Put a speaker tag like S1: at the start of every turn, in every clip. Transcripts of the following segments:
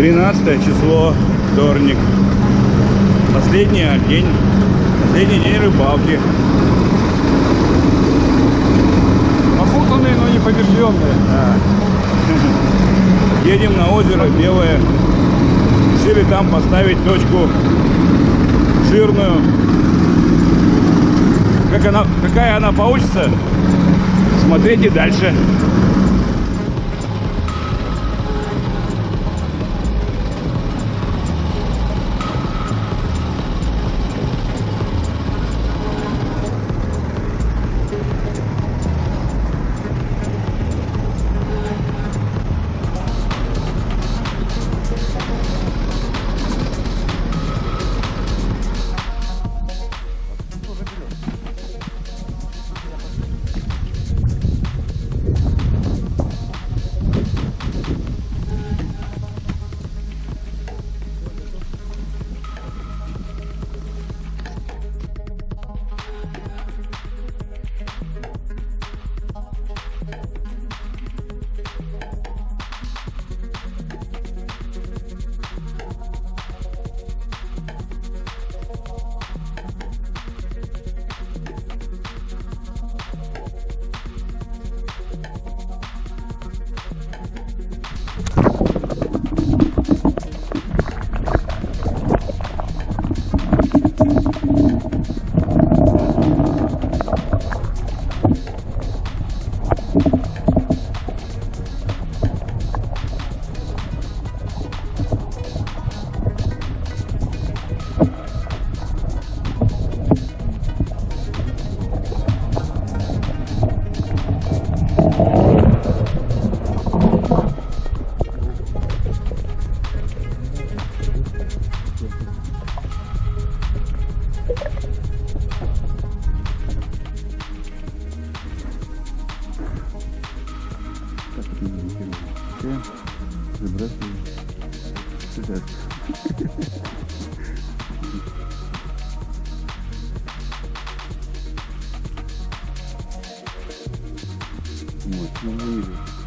S1: 13 число, вторник. Последний день, последний день рыбалки.
S2: Опутанные, но не побежденные.
S1: Да. Едем на озеро Белое. Решили там поставить точку жирную. Как она, какая она получится, смотрите дальше. Вот, не вижу.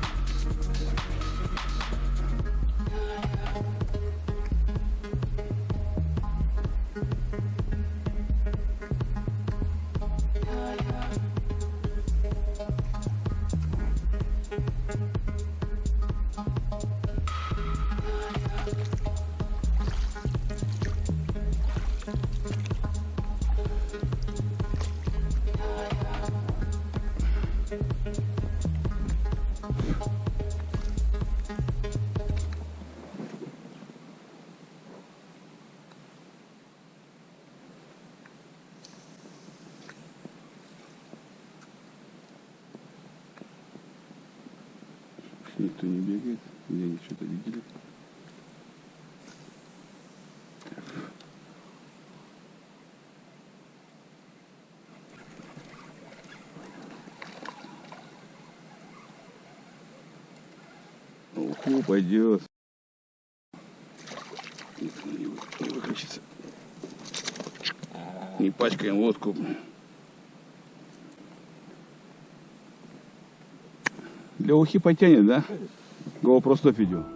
S1: Не бегает, где они что-то видели. Уху, пойдет. Выключится. Не пачкаем водку. Для ухи потянет, да? GoPro 100 видео.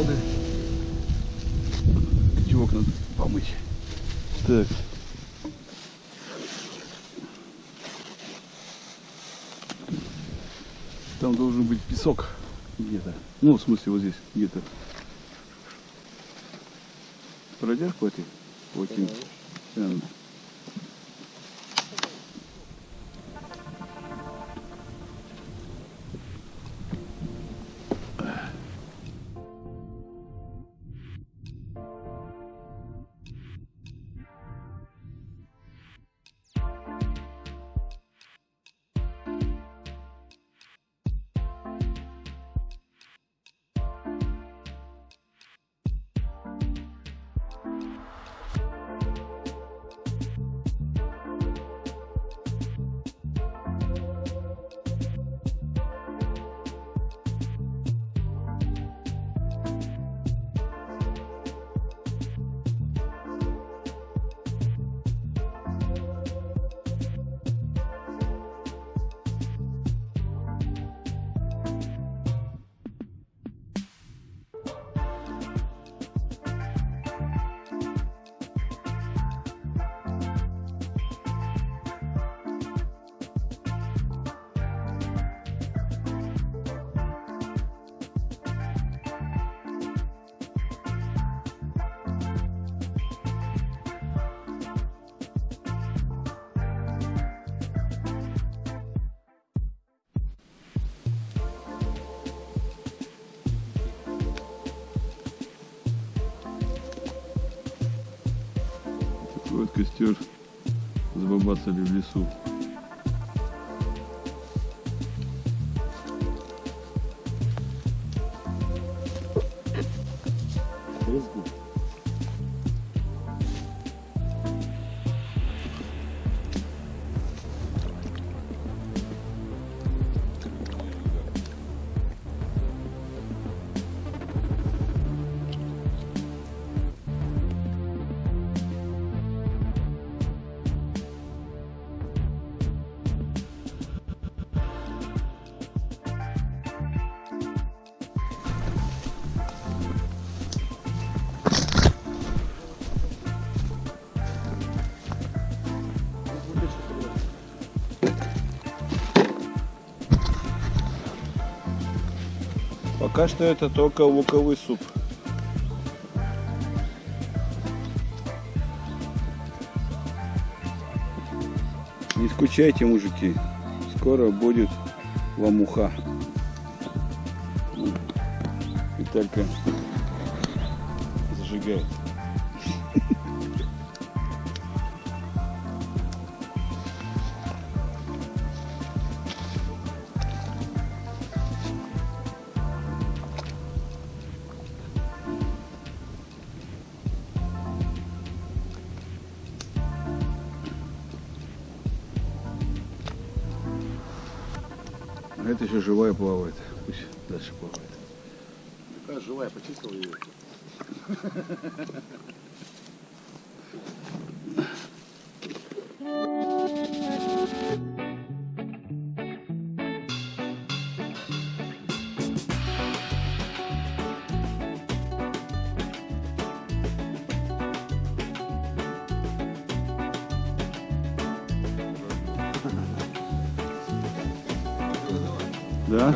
S1: Колоды. Котелок надо помыть. Так. Там должен быть песок где-то. Ну, в смысле, вот здесь где-то. Пройдешь по этой? По Вот костер забабацали в лесу. Пока что это только луковый суп. Не скучайте, мужики. Скоро будет ламуха. Виталька зажигает. Это еще живая плавает. Пусть дальше плавает.
S3: Такая живая, почистил ее.
S1: Да?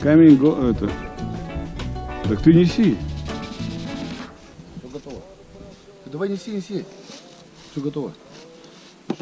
S1: Камень го... это. Так ты неси.
S3: Все готово. Давай неси, неси. Все готово.
S1: и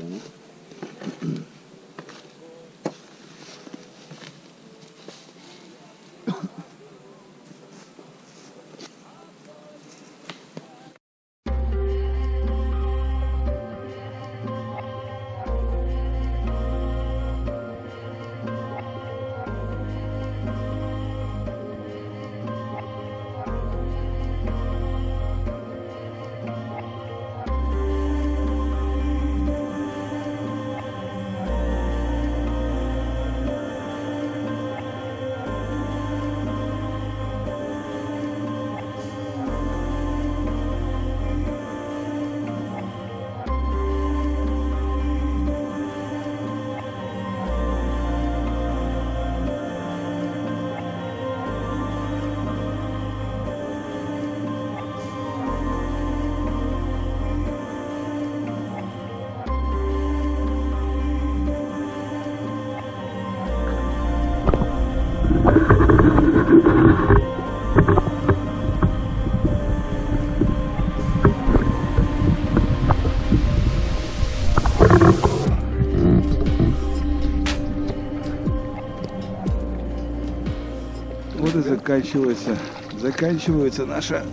S1: заканчивается. Заканчивается наша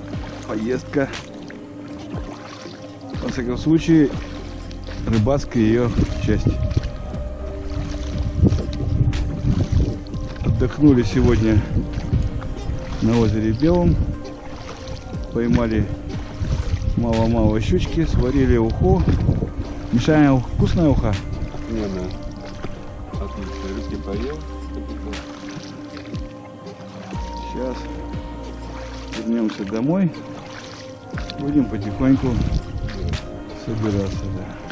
S1: поездка. Во всяком случае, рыбацкая ее часть. Отдохнули сегодня на озере Белом. Поймали мало-мало щучки, сварили уху. Мишаня, вкусная уха?
S2: Не, да. Отлично. Рыбки поел.
S1: Сейчас вернемся домой. Будем потихоньку собираться. Да.